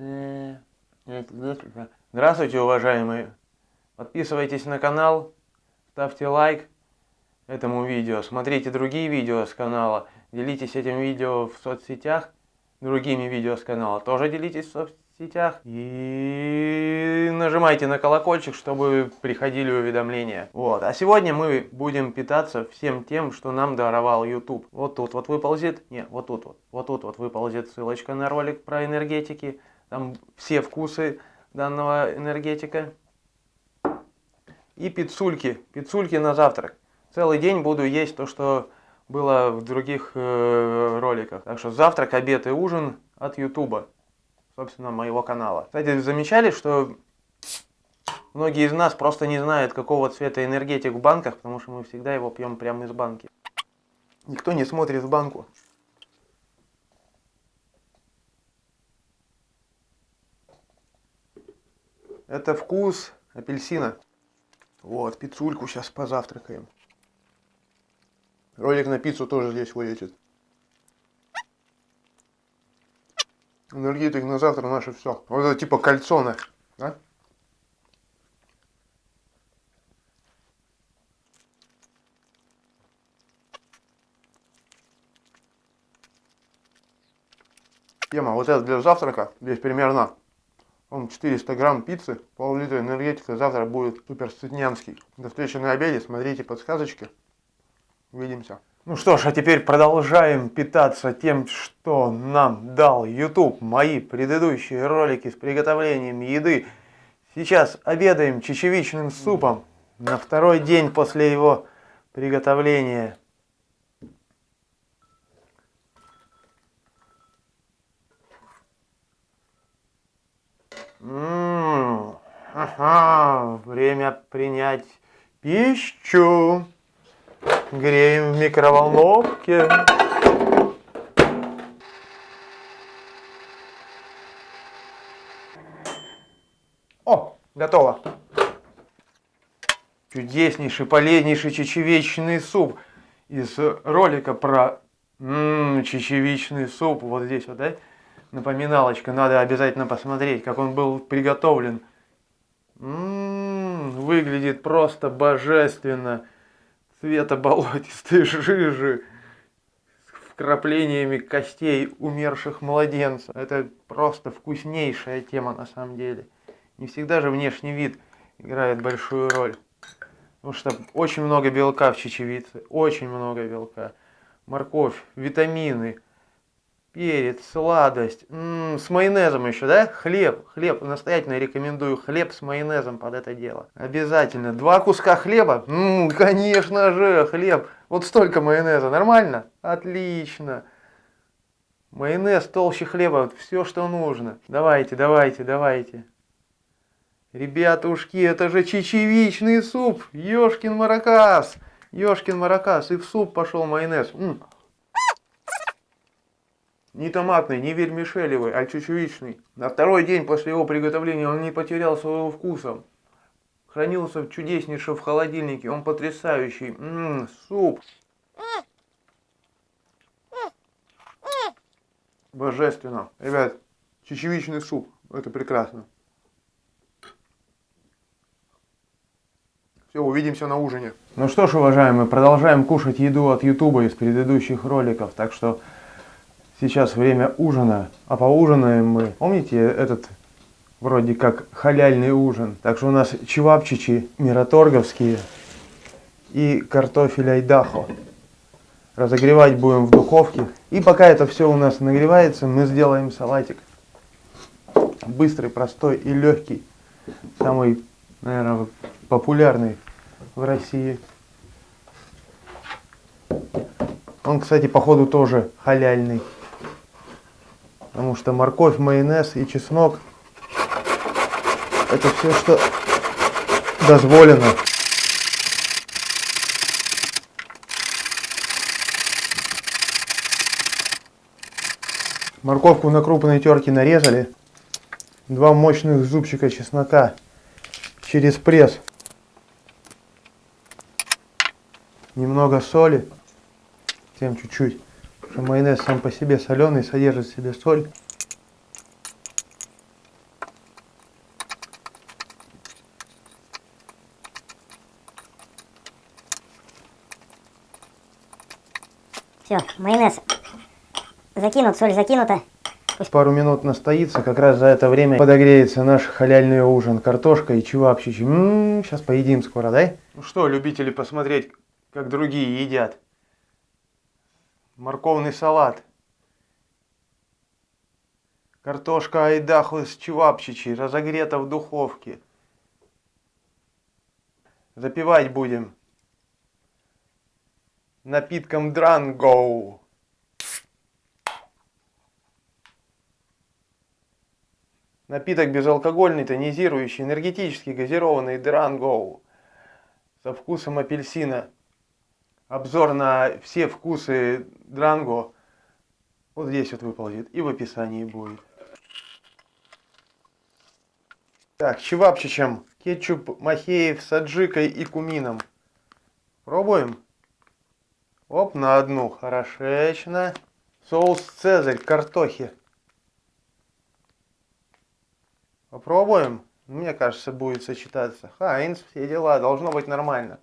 Э, Здравствуйте, уважаемые! Подписывайтесь на канал, ставьте лайк этому видео, смотрите другие видео с канала, делитесь этим видео в соцсетях, другими видео с канала, тоже делитесь в соцсетях и нажимайте на колокольчик, чтобы приходили уведомления. Вот. А сегодня мы будем питаться всем тем, что нам даровал YouTube. Вот тут вот выползет, не, вот тут вот, вот тут вот выползет ссылочка на ролик про энергетики, там все вкусы данного энергетика. И пиццульки, пиццульки на завтрак. Целый день буду есть то, что было в других э, роликах. Так что завтрак, обед и ужин от Ютуба, собственно, моего канала. Кстати, замечали, что многие из нас просто не знают, какого цвета энергетик в банках, потому что мы всегда его пьем прямо из банки. Никто не смотрит в банку. Это вкус апельсина. Вот, пиццульку сейчас позавтракаем. Ролик на пиццу тоже здесь вылетит. Энергетик на завтра наше все. Вот это типа кальцоны, да? Тема, вот это для завтрака, здесь примерно он 400 грамм пиццы, пол-литра энергетика, завтра будет супер сытнянский. До встречи на обеде, смотрите подсказочки. Увидимся. Ну что ж, а теперь продолжаем питаться тем, что нам дал YouTube. Мои предыдущие ролики с приготовлением еды. Сейчас обедаем чечевичным супом на второй день после его приготовления. Ага, время принять пищу. Греем в микроволновке. О, готово. Чудеснейший, полезнейший чечевичный суп из ролика про м -м, чечевичный суп. Вот здесь вот, да? Напоминалочка, надо обязательно посмотреть, как он был приготовлен. М -м -м, выглядит просто божественно. Цвета болотистой жижи с вкраплениями костей умерших младенцев. Это просто вкуснейшая тема на самом деле. Не всегда же внешний вид играет большую роль. Потому что очень много белка в чечевице, очень много белка. Морковь, витамины, перец, сладость, М -м, с майонезом еще, да? Хлеб, хлеб, настоятельно рекомендую хлеб с майонезом под это дело. Обязательно. Два куска хлеба? М -м, конечно же, хлеб. Вот столько майонеза, нормально? Отлично. Майонез толще хлеба, вот все, что нужно. Давайте, давайте, давайте. Ребятушки, это же чечевичный суп. Ёшкин маракас. Ёшкин маракас. И в суп пошел майонез. М -м. Не томатный, не вермишелевый, а чечевичный. На второй день после его приготовления он не потерял своего вкуса. Хранился чудеснейше в холодильнике. Он потрясающий. Ммм, суп. Божественно. Ребят, чечевичный суп. Это прекрасно. Все, увидимся на ужине. Ну что ж, уважаемые, продолжаем кушать еду от Ютуба из предыдущих роликов. Так что Сейчас время ужина, а поужинаем мы. Помните этот вроде как халяльный ужин? Так что у нас чевапчичи мираторговские и картофель айдахо. Разогревать будем в духовке. И пока это все у нас нагревается, мы сделаем салатик. Быстрый, простой и легкий. Самый, наверное, популярный в России. Он, кстати, походу тоже халяльный. Потому что морковь, майонез и чеснок это все, что дозволено. Морковку на крупной терке нарезали. Два мощных зубчика чеснока через пресс. Немного соли. Тем чуть-чуть что майонез сам по себе соленый, содержит в себе соль. Все, майонез закинут, соль закинута. Пусть... Пару минут настоится, как раз за это время подогреется наш халяльный ужин. Картошка и чевапчичи. Сейчас м-м, поедим скоро, да? Ну что, любители посмотреть, как другие едят. Морковный салат. Картошка айдаху с чевапчичи, разогрета в духовке. Запивать будем напитком Дрангоу. Напиток безалкогольный, тонизирующий, энергетический, газированный Дрангоу со вкусом апельсина. Обзор на все вкусы Дранго вот здесь вот выползет и в описании будет. Так, чевапчичем. Кетчуп махеев с аджикой и кумином. Пробуем. Оп, на одну. Хорошечно. Соус Цезарь, картохи. Попробуем. Мне кажется, будет сочетаться. Хайнс, все дела, должно быть нормально.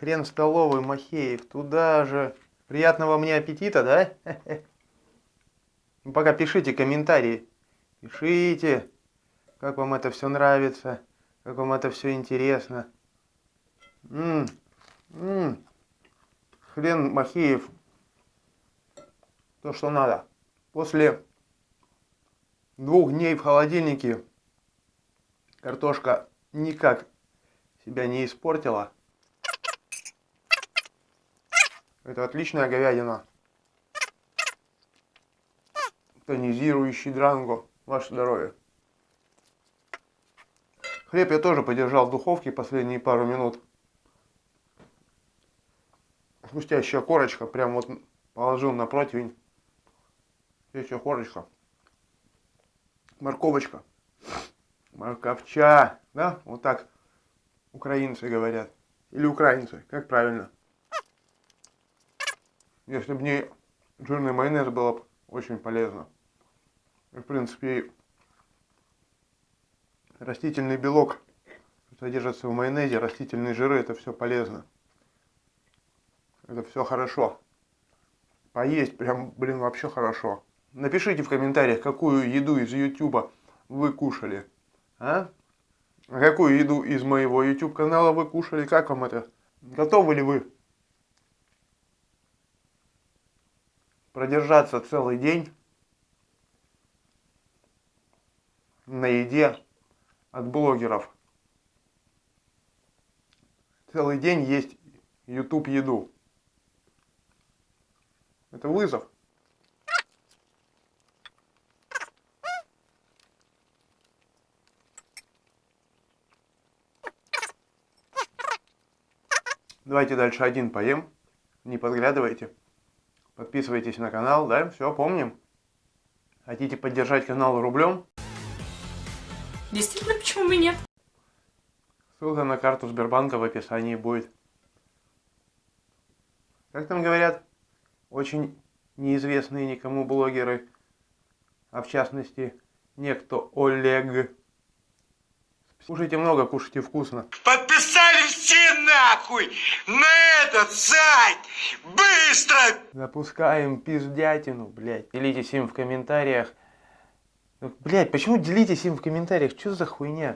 Хрен столовый, Махеев, туда же. Приятного мне аппетита, да? Ну, пока пишите комментарии. Пишите, как вам это все нравится, как вам это все интересно. М -м -м. Хрен Махеев. То, что надо. После двух дней в холодильнике Картошка никак себя не испортила. Это отличная говядина. Тонизирующий дранго. Ваше здоровье. Хлеб я тоже подержал в духовке последние пару минут. Хрустящая корочка. Прям вот положил на противень. Здесь корочка. Морковочка. Морковча, да? Вот так украинцы говорят. Или украинцы, как правильно? Если бы не жирный майонез, было бы очень полезно. И, в принципе, растительный белок содержится в майонезе, растительные жиры, это все полезно. Это все хорошо. Поесть прям, блин, вообще хорошо. Напишите в комментариях, какую еду из ютуба вы кушали. А? Какую еду из моего YouTube канала вы кушали? Как вам это? Готовы ли вы продержаться целый день на еде от блогеров? Целый день есть YouTube еду. Это вызов. Давайте дальше один поем. Не подглядывайте. Подписывайтесь на канал, да? Все, помним. Хотите поддержать канал рублем? Действительно, почему бы нет? Ссылка на карту Сбербанка в описании будет. Как там говорят, очень неизвестные никому блогеры, а в частности, некто Олег. Кушайте много, кушайте вкусно. Подписали все нахуй на этот сайт! Быстро! Запускаем пиздятину, блядь. Делитесь им в комментариях. Блядь, почему делитесь им в комментариях? Что за хуйня?